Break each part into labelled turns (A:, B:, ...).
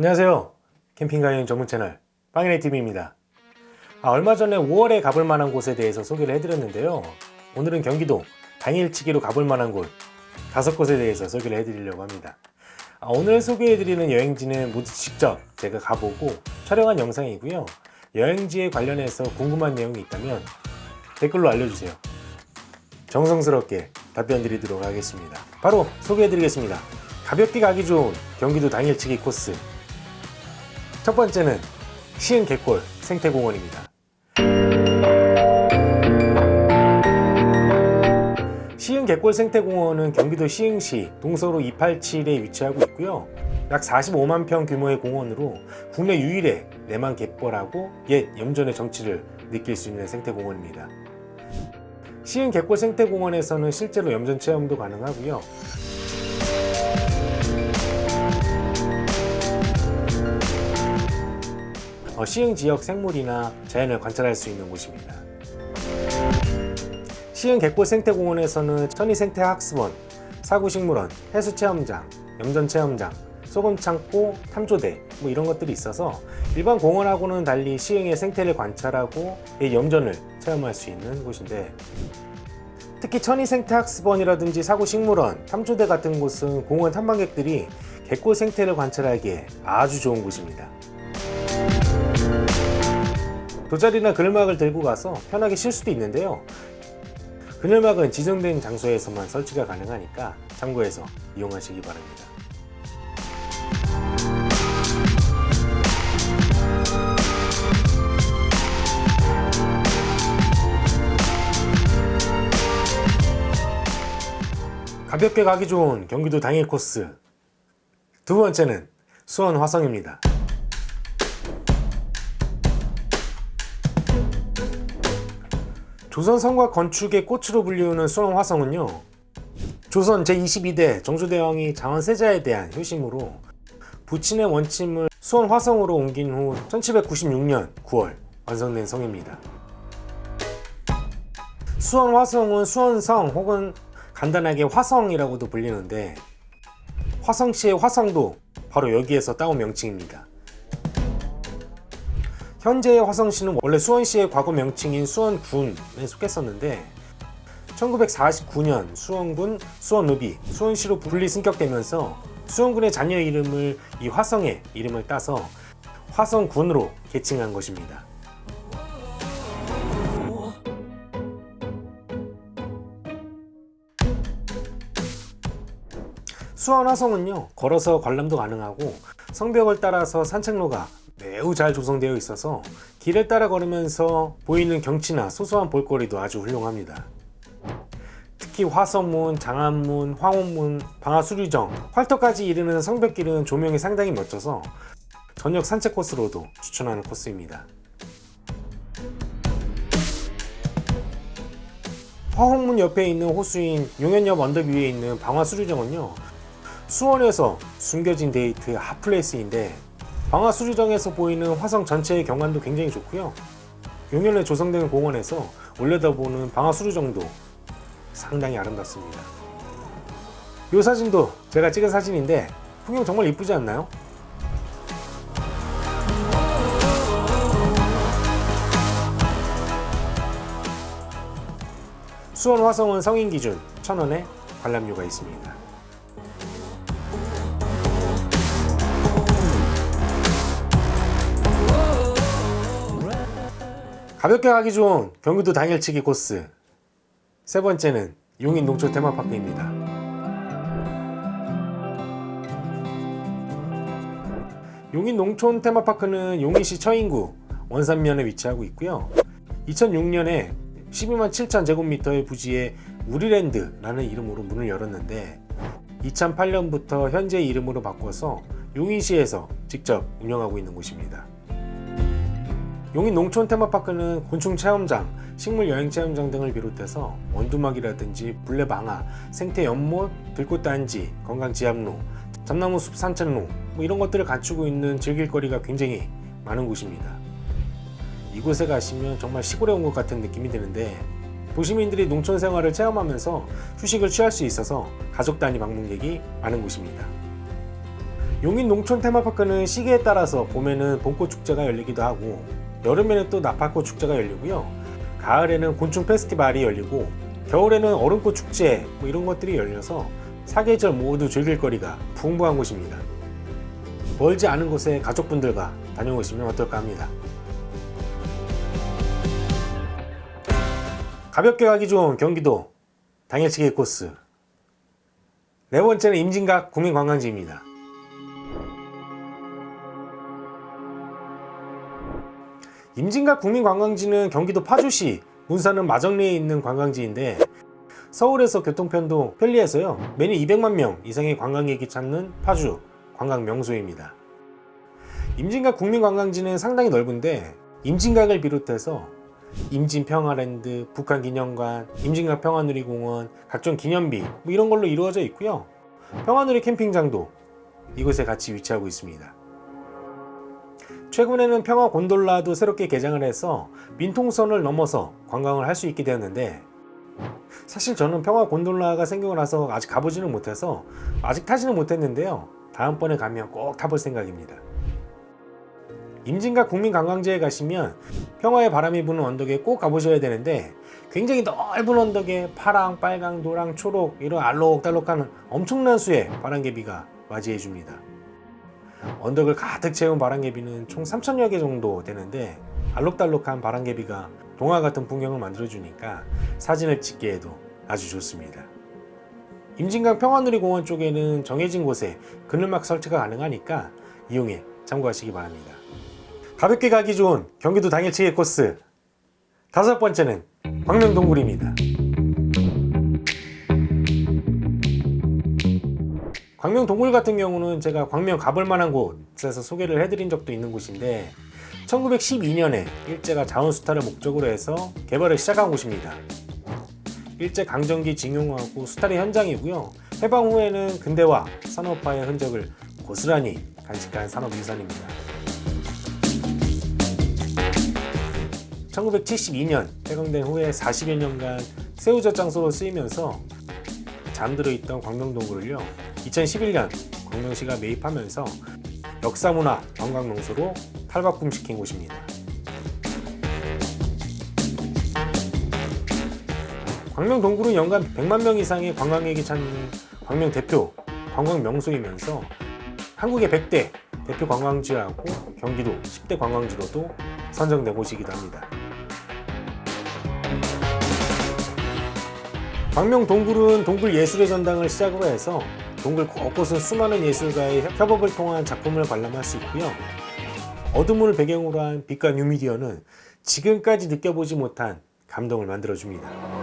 A: 안녕하세요. 캠핑가 여행 전문 채널 빵이네TV입니다. 아, 얼마 전에 5월에 가볼 만한 곳에 대해서 소개를 해드렸는데요. 오늘은 경기도 당일치기로 가볼 만한 곳 다섯 곳에 대해서 소개를 해드리려고 합니다. 아, 오늘 소개해드리는 여행지는 모두 직접 제가 가보고 촬영한 영상이고요. 여행지에 관련해서 궁금한 내용이 있다면 댓글로 알려주세요. 정성스럽게 답변 드리도록 하겠습니다. 바로 소개해드리겠습니다. 가볍게 가기 좋은 경기도 당일치기 코스 첫 번째는 시흥 갯골 생태공원입니다. 시흥 갯골 생태공원은 경기도 시흥시 동서로 287에 위치하고 있고요. 약 45만 평 규모의 공원으로 국내 유일의 내만 갯벌하고 옛 염전의 정치를 느낄 수 있는 생태공원입니다. 시흥 갯골 생태공원에서는 실제로 염전 체험도 가능하고요. 시흥 지역 생물이나 자연을 관찰할 수 있는 곳입니다. 시흥 갯골 생태공원에서는 천희생태학습원, 사구식물원, 해수체험장, 염전체험장, 소금창고, 탐조대 뭐 이런 것들이 있어서 일반 공원하고는 달리 시흥의 생태를 관찰하고 이 염전을 체험할 수 있는 곳인데 특히 천희생태학습원이라든지 사구식물원, 탐조대 같은 곳은 공원 탐방객들이 갯골 생태를 관찰하기에 아주 좋은 곳입니다. 돗자리나 그늘막을 들고 가서 편하게 쉴 수도 있는데요. 그늘막은 지정된 장소에서만 설치가 가능하니까 참고해서 이용하시기 바랍니다. 가볍게 가기 좋은 경기도 당일 코스. 두 번째는 수원 화성입니다 조선 성과 건축의 꽃으로 불리우는 수원 화성은요 조선 제22대 정조대왕이 장원 세자에 대한 효심으로 부친의 원침을 수원 화성으로 옮긴 후 1796년 9월 완성된 성입니다. 수원 화성은 수원성 혹은 간단하게 화성이라고도 불리는데 화성시의 화성도 바로 여기에서 따온 명칭입니다 현재의 화성시는 원래 수원시의 과거 명칭인 수원군에 속했었는데 1949년 수원군, 수원읍이 수원시로 분리 승격되면서 수원군의 자녀 이름을 이 화성의 이름을 따서 화성군으로 개칭한 것입니다. 수원 화성은요 걸어서 관람도 가능하고 성벽을 따라서 산책로가 매우 잘 조성되어 있어서 길을 따라 걸으면서 보이는 경치나 소소한 볼거리도 아주 훌륭합니다. 특히 화성문, 장안문, 황혼문, 방화수류정, 활터까지 이르는 성벽길은 조명이 상당히 멋져서 저녁 산책 코스로도 추천하는 코스입니다. 화홍문 옆에 있는 호수인 용연 옆 언덕 위에 있는 방화수류정은요 수원에서 숨겨진 데이트의 핫플레이스인데 방화수류정에서 보이는 화성 전체의 경관도 굉장히 좋고요. 용연에 조성된 공원에서 올려다보는 방화수류정도 상당히 아름답습니다. 이 사진도 제가 찍은 사진인데 풍경 정말 이쁘지 않나요? 수원 화성은 성인 기준 1000원에 관람료가 있습니다 가볍게 가기 좋은 경기도 당일치기 코스. 세 번째는 용인 농촌 테마파크입니다. 용인 농촌 테마파크는 용인시 처인구 원산면에 위치하고 있고요. 2006년에 12만 7천 제곱미터의 부지에 우리랜드라는 이름으로 문을 열었는데 2008년부터 현재 이름으로 바꿔서 용인시에서 직접 운영하고 있는 곳입니다 용인 농촌 테마파크는 곤충 체험장, 식물 여행 체험장 등을 비롯해서 원두막이라든지 불레방아, 생태 연못, 들꽃단지, 건강 지압로, 잠나무 숲 산책로 뭐 이런 것들을 갖추고 있는 즐길거리가 굉장히 많은 곳입니다. 이곳에 가시면 정말 시골에 온 것 같은 느낌이 드는데 도시민들이 농촌 생활을 체험하면서 휴식을 취할 수 있어서 가족 단위 방문객이 많은 곳입니다. 용인 농촌 테마파크는 시기에 따라서 봄에는 봄꽃 축제가 열리기도 하고 여름에는 또 나팔꽃 축제가 열리고요. 가을에는 곤충 페스티벌이 열리고 겨울에는 얼음꽃 축제 뭐 이런 것들이 열려서 사계절 모두 즐길 거리가 풍부한 곳입니다. 멀지 않은 곳에 가족분들과 다녀오시면 어떨까 합니다. 가볍게 가기 좋은 경기도 당일치기 코스 네 번째는 임진각 국민관광지입니다. 임진각 국민관광지는 경기도 파주시 문사는 마정리에 있는 관광지인데 서울에서 교통편도 편리해서요 매년 200만 명 이상의 관광객이 찾는 파주 관광 명소입니다. 임진각 국민관광지는 상당히 넓은데 임진각을 비롯해서 임진평화랜드, 북한기념관, 임진각 평화누리공원, 각종 기념비 뭐 이런 걸로 이루어져 있고요. 평화누리 캠핑장도 이곳에 같이 위치하고 있습니다. 최근에는 평화 곤돌라도 새롭게 개장을 해서 민통선을 넘어서 관광을 할 수 있게 되었는데 사실 저는 평화 곤돌라가 생기고 나서 아직 가보지는 못해서 아직 타지는 못했는데요. 다음번에 가면 꼭 타볼 생각입니다. 임진각 국민관광지에 가시면 평화의 바람이 부는 언덕에 꼭 가보셔야 되는데 굉장히 넓은 언덕에 파랑, 빨강, 노랑, 초록 이런 알록달록한 엄청난 수의 바람개비가 맞이해 줍니다. 언덕을 가득 채운 바람개비는 총 3천여 개 정도 되는데 알록달록한 바람개비가 동화 같은 풍경을 만들어 주니까 사진을 찍기에도 아주 좋습니다. 임진강 평화누리공원 쪽에는 정해진 곳에 그늘막 설치가 가능하니까 이용해 참고하시기 바랍니다. 가볍게 가기 좋은 경기도 당일치기 코스 다섯 번째는 광명동굴입니다. 광명 동굴 같은 경우는 제가 광명 가볼 만한 곳에서 소개를 해드린 적도 있는 곳인데 1912년에 일제가 자원수탈을 목적으로 해서 개발을 시작한 곳입니다. 일제 강점기 징용하고 수탈의 현장이고요. 해방 후에는 근대화 산업화의 흔적을 고스란히 간직한 산업유산입니다. 1972년 해방된 후에 40여 년간 새우젓 장소로 쓰이면서 잠들어 있던 광명동굴을요 2011년 광명시가 매입하면서 역사문화 관광명소로 탈바꿈시킨 곳입니다. 광명동굴은 연간 100만 명 이상의 관광객이 찾는 광명 대표 관광 명소이면서 한국의 100대 대표 관광지하고 경기도 10대 관광지로도 선정된 곳이기도 합니다. 광명 동굴은 동굴 예술의 전당을 시작으로 해서 동굴 곳곳은 수많은 예술가의 협업을 통한 작품을 관람할 수 있고요. 어둠을 배경으로 한 빛과 뉴미디어는 지금까지 느껴보지 못한 감동을 만들어줍니다.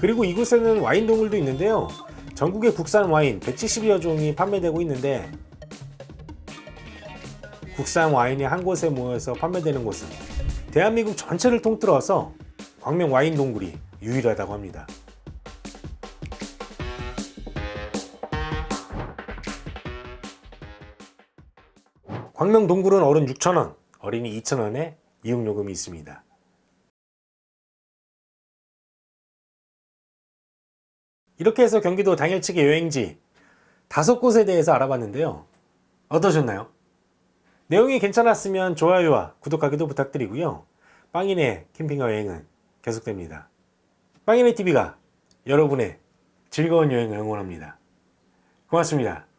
A: 그리고 이곳에는 와인 동굴도 있는데요. 전국의 국산 와인 170여 종이 판매되고 있는데 국산 와인이 한 곳에 모여서 판매되는 곳은 대한민국 전체를 통틀어서 광명 와인 동굴이 유일하다고 합니다. 광명 동굴은 어른 6,000원, 어린이 2,000원에 이용요금이 있습니다. 이렇게 해서 경기도 당일치기 여행지 다섯 곳에 대해서 알아봤는데요. 어떠셨나요? 내용이 괜찮았으면 좋아요와 구독하기도 부탁드리고요. 빵인의 캠핑과 여행은 계속됩니다. 빵인의 TV가 여러분의 즐거운 여행을 응원합니다. 고맙습니다.